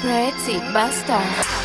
Pretty bastard.